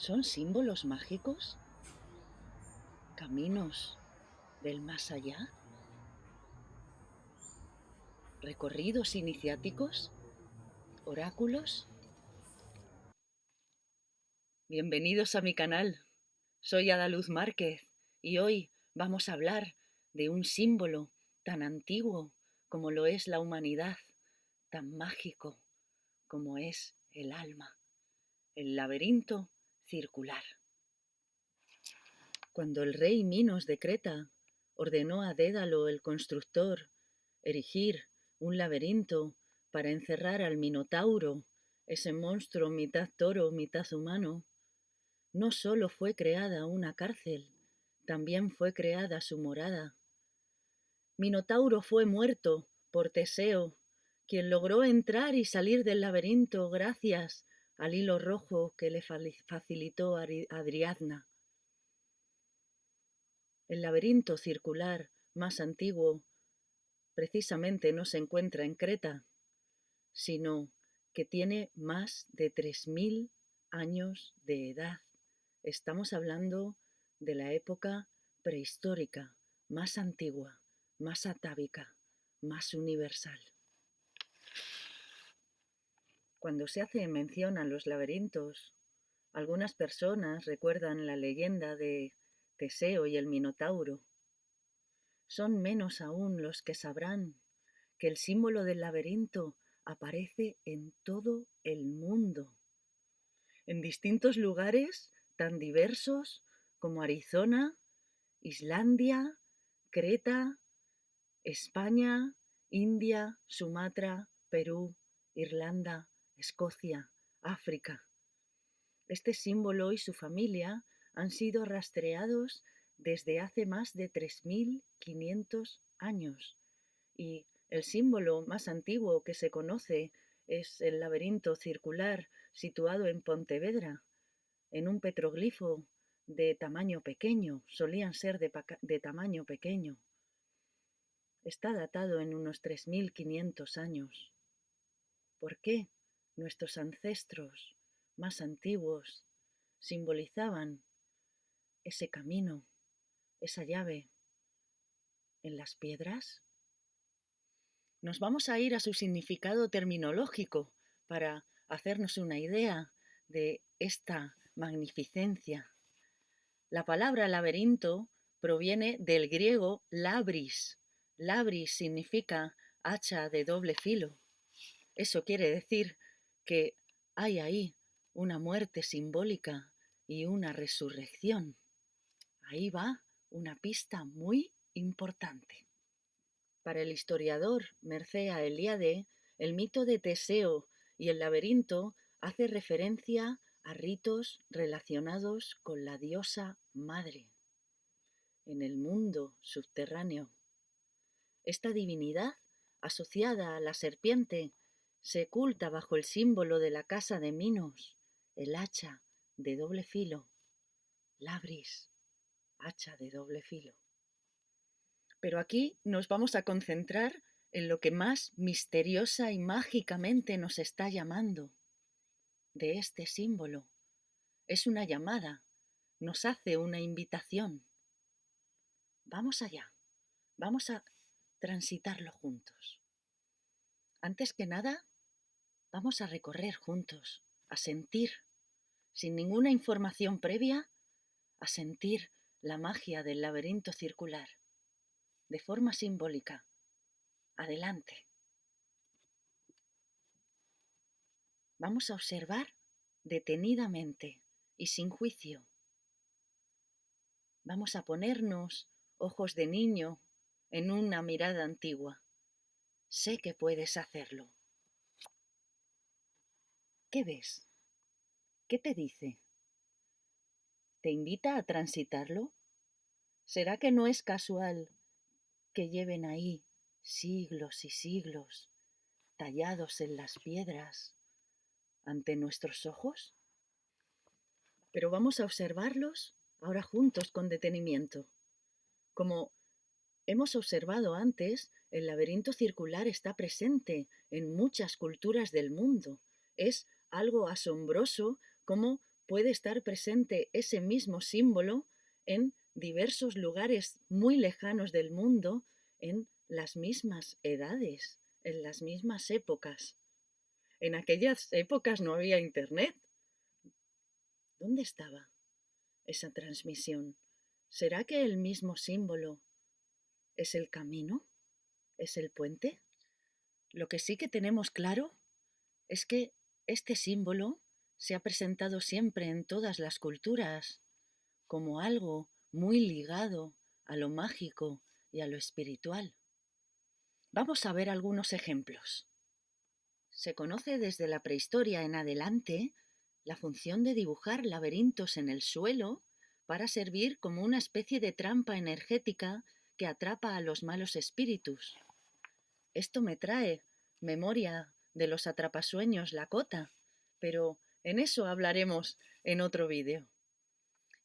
¿Son símbolos mágicos? ¿Caminos del más allá? ¿Recorridos iniciáticos? ¿Oráculos? Bienvenidos a mi canal. Soy Adaluz Márquez y hoy vamos a hablar de un símbolo tan antiguo como lo es la humanidad, tan mágico como es el alma, el laberinto circular. Cuando el rey Minos de Creta ordenó a Dédalo el constructor erigir un laberinto para encerrar al Minotauro, ese monstruo mitad toro, mitad humano, no solo fue creada una cárcel, también fue creada su morada. Minotauro fue muerto por Teseo, quien logró entrar y salir del laberinto gracias al hilo rojo que le facilitó Adriadna. El laberinto circular más antiguo precisamente no se encuentra en Creta, sino que tiene más de 3.000 años de edad. Estamos hablando de la época prehistórica, más antigua, más atávica, más universal. Cuando se hace mención a los laberintos, algunas personas recuerdan la leyenda de Teseo y el Minotauro. Son menos aún los que sabrán que el símbolo del laberinto aparece en todo el mundo, en distintos lugares tan diversos como Arizona, Islandia, Creta, España, India, Sumatra, Perú, Irlanda, Escocia, África. Este símbolo y su familia han sido rastreados desde hace más de 3.500 años y el símbolo más antiguo que se conoce es el laberinto circular situado en Pontevedra, en un petroglifo de tamaño pequeño, solían ser de, de tamaño pequeño. Está datado en unos 3.500 años. ¿Por qué? Nuestros ancestros más antiguos simbolizaban ese camino, esa llave en las piedras? Nos vamos a ir a su significado terminológico para hacernos una idea de esta magnificencia. La palabra laberinto proviene del griego labris. Labris significa hacha de doble filo. Eso quiere decir que hay ahí una muerte simbólica y una resurrección. Ahí va una pista muy importante. Para el historiador Mercea Eliade, el mito de Teseo y el laberinto hace referencia a ritos relacionados con la diosa madre en el mundo subterráneo. Esta divinidad, asociada a la serpiente se oculta bajo el símbolo de la casa de Minos, el hacha de doble filo, labris, hacha de doble filo. Pero aquí nos vamos a concentrar en lo que más misteriosa y mágicamente nos está llamando de este símbolo. Es una llamada, nos hace una invitación. Vamos allá, vamos a transitarlo juntos. Antes que nada, Vamos a recorrer juntos, a sentir, sin ninguna información previa, a sentir la magia del laberinto circular, de forma simbólica. Adelante. Vamos a observar detenidamente y sin juicio. Vamos a ponernos ojos de niño en una mirada antigua. Sé que puedes hacerlo. ¿Qué ves? ¿Qué te dice? ¿Te invita a transitarlo? ¿Será que no es casual que lleven ahí siglos y siglos tallados en las piedras ante nuestros ojos? Pero vamos a observarlos ahora juntos con detenimiento. Como hemos observado antes, el laberinto circular está presente en muchas culturas del mundo. Es algo asombroso cómo puede estar presente ese mismo símbolo en diversos lugares muy lejanos del mundo, en las mismas edades, en las mismas épocas. En aquellas épocas no había internet. ¿Dónde estaba esa transmisión? ¿Será que el mismo símbolo es el camino? ¿Es el puente? Lo que sí que tenemos claro es que este símbolo se ha presentado siempre en todas las culturas como algo muy ligado a lo mágico y a lo espiritual. Vamos a ver algunos ejemplos. Se conoce desde la prehistoria en adelante la función de dibujar laberintos en el suelo para servir como una especie de trampa energética que atrapa a los malos espíritus. Esto me trae memoria de los atrapasueños Lakota, pero en eso hablaremos en otro vídeo.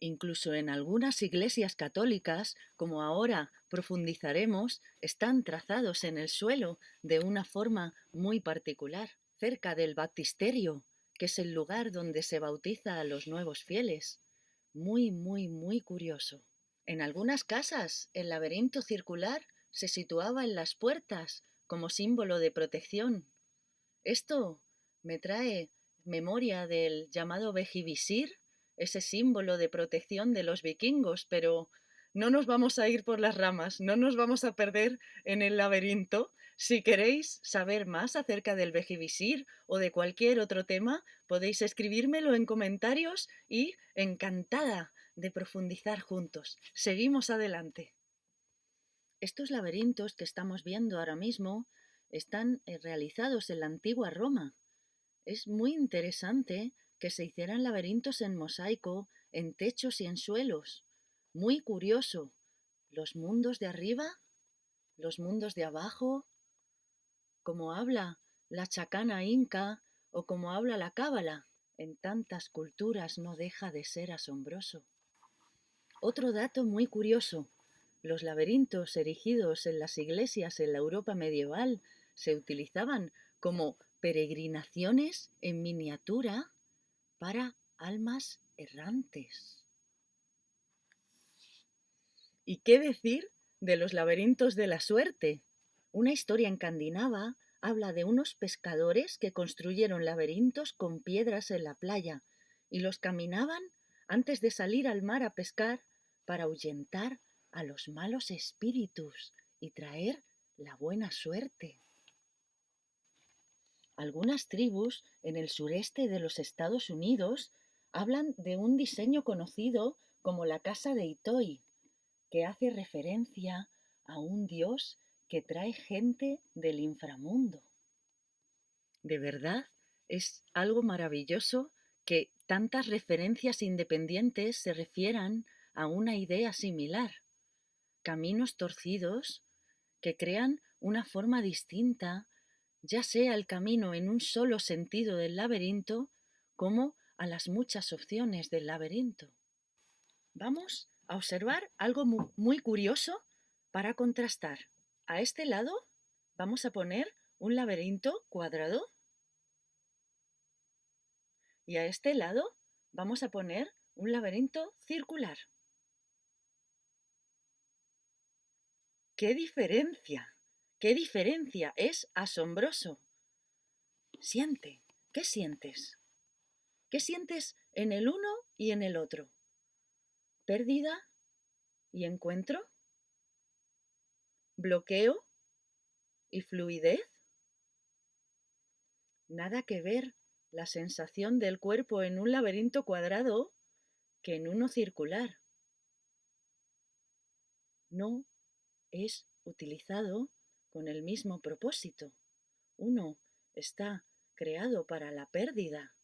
Incluso en algunas iglesias católicas, como ahora profundizaremos, están trazados en el suelo de una forma muy particular, cerca del baptisterio, que es el lugar donde se bautiza a los nuevos fieles. Muy, muy, muy curioso. En algunas casas, el laberinto circular se situaba en las puertas como símbolo de protección. Esto me trae memoria del llamado Bejivisir, ese símbolo de protección de los vikingos, pero no nos vamos a ir por las ramas, no nos vamos a perder en el laberinto. Si queréis saber más acerca del Bejivisir o de cualquier otro tema, podéis escribírmelo en comentarios y encantada de profundizar juntos. Seguimos adelante. Estos laberintos que estamos viendo ahora mismo están eh, realizados en la antigua Roma. Es muy interesante que se hicieran laberintos en mosaico, en techos y en suelos. Muy curioso. Los mundos de arriba, los mundos de abajo, como habla la chacana inca o como habla la cábala. En tantas culturas no deja de ser asombroso. Otro dato muy curioso. Los laberintos erigidos en las iglesias en la Europa medieval se utilizaban como peregrinaciones en miniatura para almas errantes. ¿Y qué decir de los laberintos de la suerte? Una historia encandinava habla de unos pescadores que construyeron laberintos con piedras en la playa y los caminaban antes de salir al mar a pescar para ahuyentar a los malos espíritus y traer la buena suerte. Algunas tribus en el sureste de los Estados Unidos hablan de un diseño conocido como la casa de Itoi, que hace referencia a un dios que trae gente del inframundo. De verdad, es algo maravilloso que tantas referencias independientes se refieran a una idea similar. Caminos torcidos que crean una forma distinta ya sea el camino en un solo sentido del laberinto como a las muchas opciones del laberinto. Vamos a observar algo muy curioso para contrastar. A este lado vamos a poner un laberinto cuadrado y a este lado vamos a poner un laberinto circular. ¡Qué diferencia! ¡Qué diferencia! Es asombroso. Siente. ¿Qué sientes? ¿Qué sientes en el uno y en el otro? ¿Pérdida y encuentro? ¿Bloqueo y fluidez? Nada que ver la sensación del cuerpo en un laberinto cuadrado que en uno circular. No es utilizado con el mismo propósito. Uno está creado para la pérdida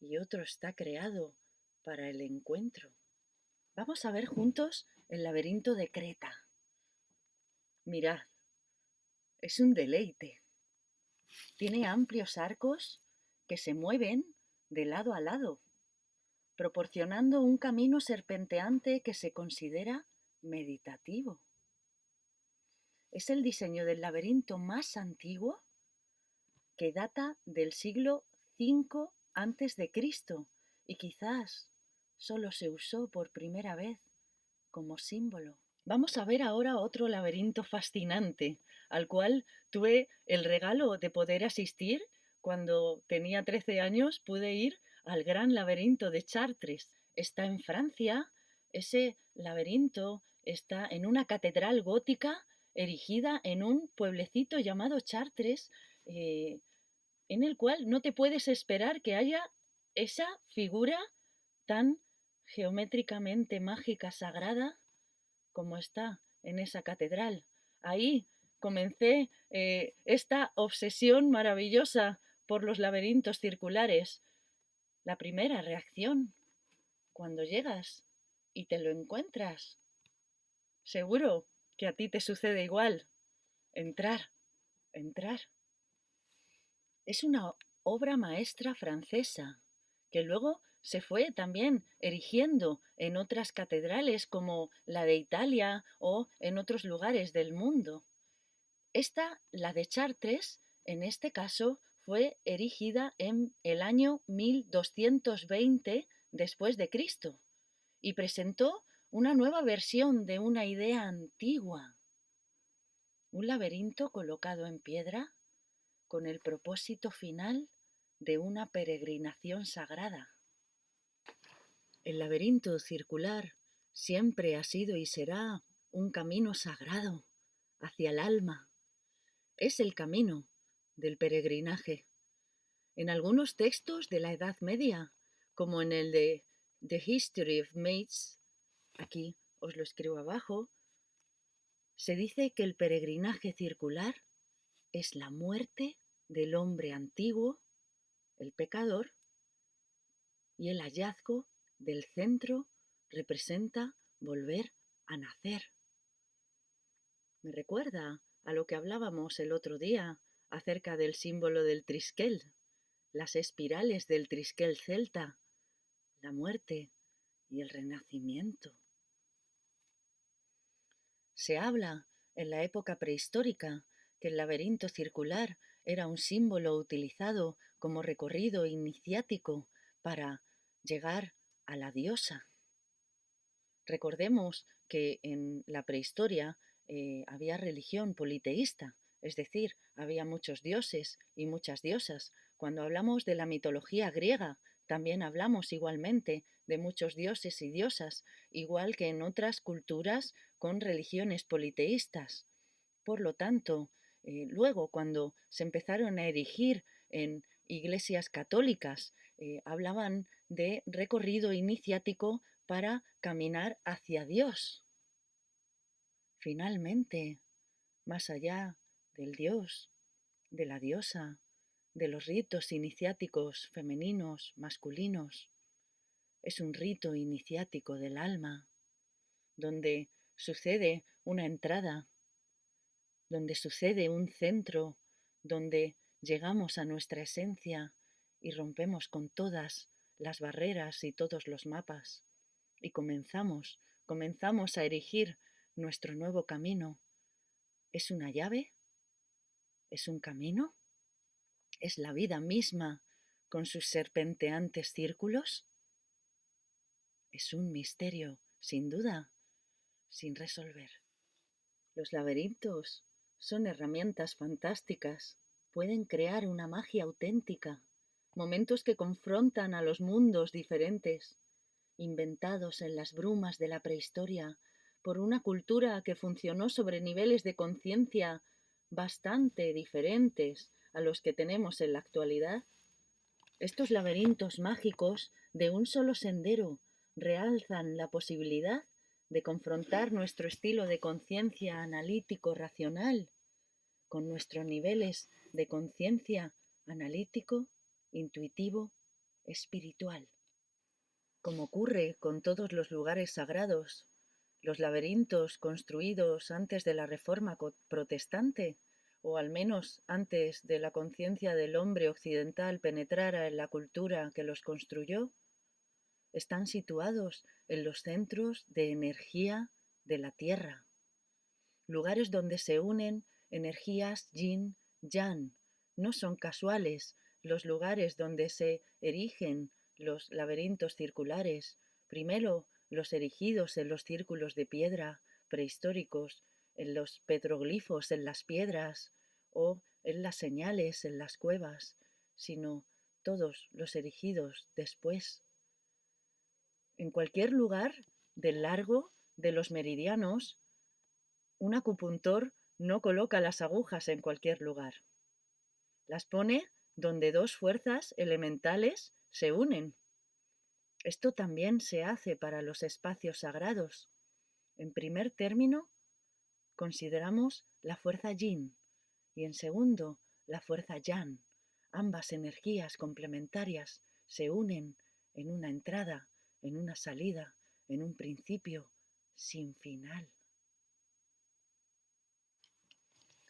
y otro está creado para el encuentro. Vamos a ver juntos el laberinto de Creta. Mirad, es un deleite. Tiene amplios arcos que se mueven de lado a lado, proporcionando un camino serpenteante que se considera meditativo. Es el diseño del laberinto más antiguo que data del siglo V a.C. y quizás solo se usó por primera vez como símbolo. Vamos a ver ahora otro laberinto fascinante, al cual tuve el regalo de poder asistir cuando tenía 13 años, pude ir al gran laberinto de Chartres. Está en Francia, ese laberinto está en una catedral gótica erigida en un pueblecito llamado Chartres, eh, en el cual no te puedes esperar que haya esa figura tan geométricamente mágica, sagrada, como está en esa catedral. Ahí comencé eh, esta obsesión maravillosa por los laberintos circulares. La primera reacción, cuando llegas y te lo encuentras. Seguro que a ti te sucede igual. Entrar, entrar. Es una obra maestra francesa que luego se fue también erigiendo en otras catedrales como la de Italia o en otros lugares del mundo. Esta, la de Chartres, en este caso, fue erigida en el año 1220 después de Cristo y presentó una nueva versión de una idea antigua. Un laberinto colocado en piedra con el propósito final de una peregrinación sagrada. El laberinto circular siempre ha sido y será un camino sagrado hacia el alma. Es el camino del peregrinaje. En algunos textos de la Edad Media, como en el de The History of Mates, aquí os lo escribo abajo, se dice que el peregrinaje circular es la muerte del hombre antiguo, el pecador, y el hallazgo del centro representa volver a nacer. Me recuerda a lo que hablábamos el otro día acerca del símbolo del triskel, las espirales del triskel celta, la muerte y el renacimiento. Se habla en la época prehistórica que el laberinto circular era un símbolo utilizado como recorrido iniciático para llegar a la diosa. Recordemos que en la prehistoria eh, había religión politeísta, es decir, había muchos dioses y muchas diosas. Cuando hablamos de la mitología griega, también hablamos igualmente de muchos dioses y diosas, igual que en otras culturas con religiones politeístas. Por lo tanto, eh, luego cuando se empezaron a erigir en iglesias católicas eh, hablaban de recorrido iniciático para caminar hacia Dios. Finalmente, más allá del Dios, de la diosa, de los ritos iniciáticos femeninos, masculinos, es un rito iniciático del alma, donde sucede una entrada, donde sucede un centro, donde llegamos a nuestra esencia y rompemos con todas las barreras y todos los mapas y comenzamos, comenzamos a erigir nuestro nuevo camino. ¿Es una llave? ¿Es un camino? ¿Es la vida misma con sus serpenteantes círculos? Es un misterio, sin duda, sin resolver. Los laberintos son herramientas fantásticas pueden crear una magia auténtica, momentos que confrontan a los mundos diferentes, inventados en las brumas de la prehistoria por una cultura que funcionó sobre niveles de conciencia bastante diferentes a los que tenemos en la actualidad. Estos laberintos mágicos de un solo sendero realzan la posibilidad de confrontar nuestro estilo de conciencia analítico racional con nuestros niveles de conciencia analítico, intuitivo, espiritual. Como ocurre con todos los lugares sagrados, los laberintos construidos antes de la Reforma protestante, o al menos antes de la conciencia del hombre occidental penetrara en la cultura que los construyó, están situados en los centros de energía de la Tierra, lugares donde se unen energías yin Yan. No son casuales los lugares donde se erigen los laberintos circulares, primero los erigidos en los círculos de piedra prehistóricos, en los petroglifos en las piedras o en las señales en las cuevas, sino todos los erigidos después. En cualquier lugar del largo de los meridianos, un acupuntor no coloca las agujas en cualquier lugar. Las pone donde dos fuerzas elementales se unen. Esto también se hace para los espacios sagrados. En primer término, consideramos la fuerza yin y en segundo, la fuerza yang. Ambas energías complementarias se unen en una entrada, en una salida, en un principio sin final.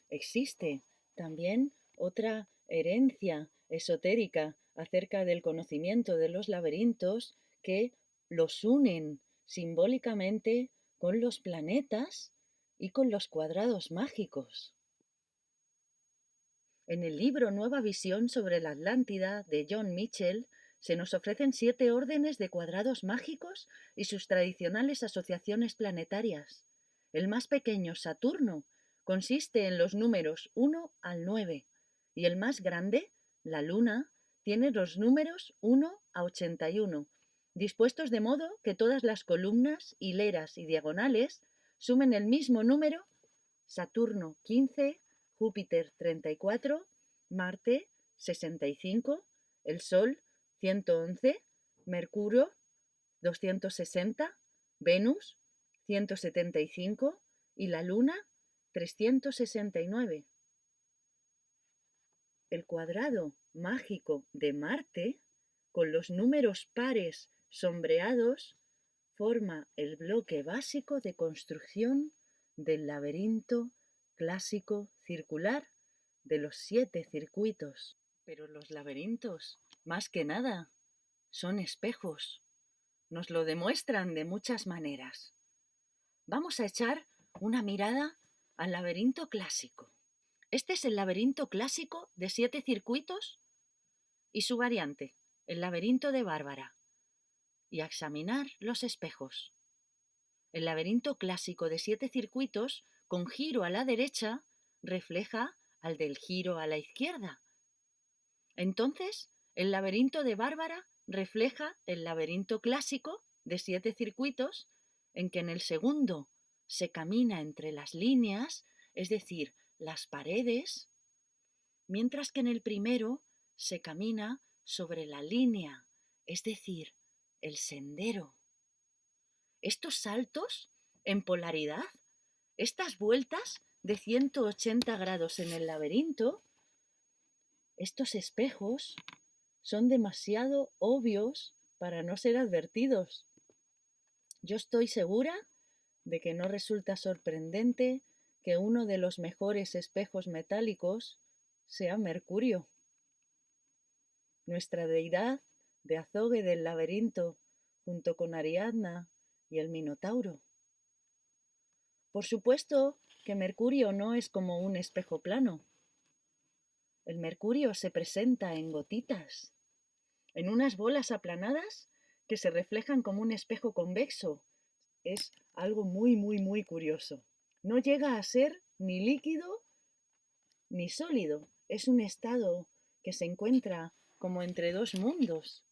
Existe también otra herencia esotérica acerca del conocimiento de los laberintos que los unen simbólicamente con los planetas y con los cuadrados mágicos. En el libro Nueva Visión sobre la Atlántida de John Mitchell se nos ofrecen siete órdenes de cuadrados mágicos y sus tradicionales asociaciones planetarias. El más pequeño, Saturno, consiste en los números 1 al 9 y el más grande, la Luna, tiene los números 1 a 81, dispuestos de modo que todas las columnas, hileras y diagonales sumen el mismo número, Saturno 15, Júpiter 34, Marte 65, el Sol 111, Mercurio 260, Venus 175 y la Luna 369. El cuadrado mágico de Marte, con los números pares sombreados, forma el bloque básico de construcción del laberinto clásico circular de los siete circuitos. Pero los laberintos, más que nada, son espejos. Nos lo demuestran de muchas maneras. Vamos a echar una mirada al laberinto clásico. Este es el laberinto clásico de siete circuitos y su variante, el laberinto de Bárbara. Y a examinar los espejos. El laberinto clásico de siete circuitos con giro a la derecha refleja al del giro a la izquierda. Entonces, el laberinto de Bárbara refleja el laberinto clásico de siete circuitos en que en el segundo se camina entre las líneas, es decir, las paredes, mientras que en el primero se camina sobre la línea, es decir, el sendero. Estos saltos en polaridad, estas vueltas de 180 grados en el laberinto, estos espejos son demasiado obvios para no ser advertidos. Yo estoy segura de que no resulta sorprendente que uno de los mejores espejos metálicos sea Mercurio. Nuestra deidad de azogue del laberinto junto con Ariadna y el Minotauro. Por supuesto que Mercurio no es como un espejo plano. El Mercurio se presenta en gotitas, en unas bolas aplanadas que se reflejan como un espejo convexo. Es algo muy, muy, muy curioso. No llega a ser ni líquido ni sólido. Es un estado que se encuentra como entre dos mundos.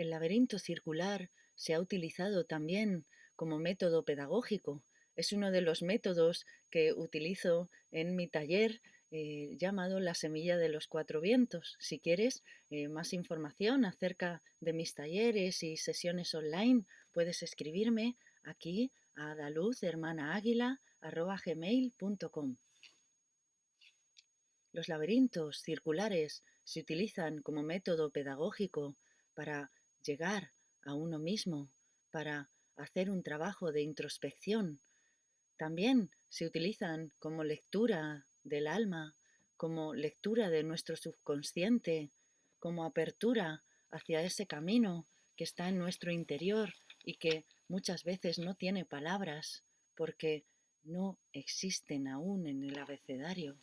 El laberinto circular se ha utilizado también como método pedagógico. Es uno de los métodos que utilizo en mi taller eh, llamado La Semilla de los Cuatro Vientos. Si quieres eh, más información acerca de mis talleres y sesiones online, puedes escribirme aquí a daluzhermanaaguila.com. Los laberintos circulares se utilizan como método pedagógico para llegar a uno mismo, para hacer un trabajo de introspección. También se utilizan como lectura del alma, como lectura de nuestro subconsciente, como apertura hacia ese camino que está en nuestro interior y que muchas veces no tiene palabras porque no existen aún en el abecedario.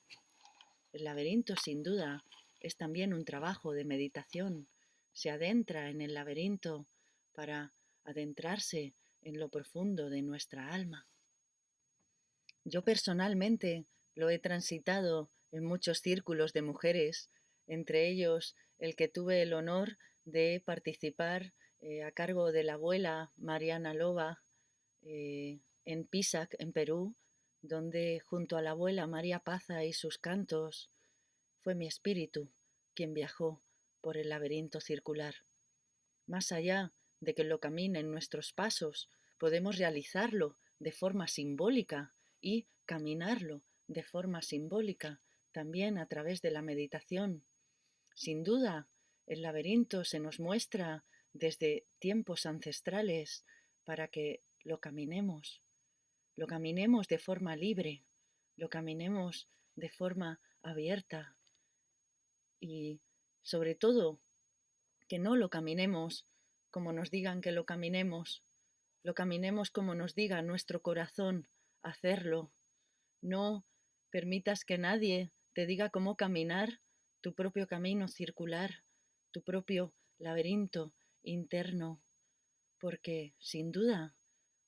El laberinto sin duda es también un trabajo de meditación. Se adentra en el laberinto para adentrarse en lo profundo de nuestra alma. Yo personalmente lo he transitado en muchos círculos de mujeres, entre ellos el que tuve el honor de participar eh, a cargo de la abuela Mariana Loba eh, en Pisac, en Perú, donde junto a la abuela María Paza y sus cantos fue mi espíritu quien viajó por el laberinto circular. Más allá de que lo caminen nuestros pasos, podemos realizarlo de forma simbólica y caminarlo de forma simbólica también a través de la meditación. Sin duda, el laberinto se nos muestra desde tiempos ancestrales para que lo caminemos, lo caminemos de forma libre, lo caminemos de forma abierta y sobre todo que no lo caminemos como nos digan que lo caminemos, lo caminemos como nos diga nuestro corazón hacerlo. No permitas que nadie te diga cómo caminar tu propio camino circular, tu propio laberinto interno, porque sin duda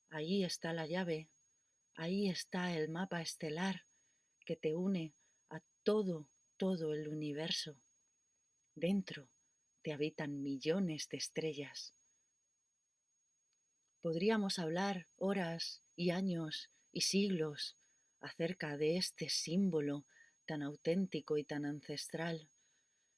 ahí está la llave, ahí está el mapa estelar que te une a todo, todo el universo. Dentro te habitan millones de estrellas. Podríamos hablar horas y años y siglos acerca de este símbolo tan auténtico y tan ancestral,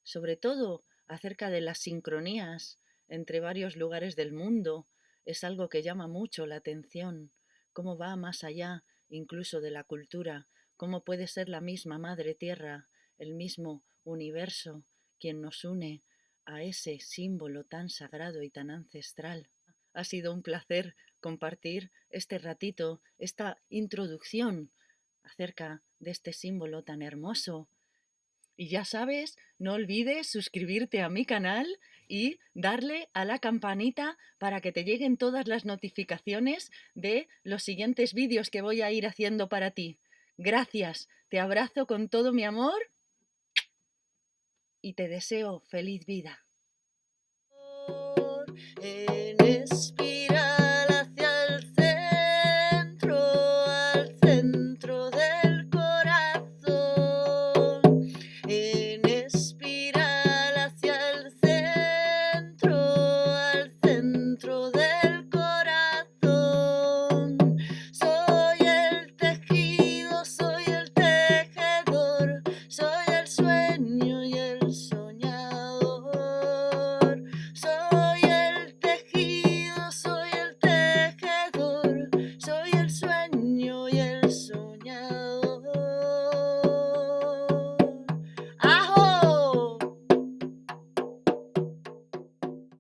sobre todo acerca de las sincronías entre varios lugares del mundo, es algo que llama mucho la atención, cómo va más allá incluso de la cultura, cómo puede ser la misma Madre Tierra, el mismo universo, quien nos une a ese símbolo tan sagrado y tan ancestral. Ha sido un placer compartir este ratito, esta introducción acerca de este símbolo tan hermoso. Y ya sabes, no olvides suscribirte a mi canal y darle a la campanita para que te lleguen todas las notificaciones de los siguientes vídeos que voy a ir haciendo para ti. Gracias, te abrazo con todo mi amor y te deseo feliz vida. Eh,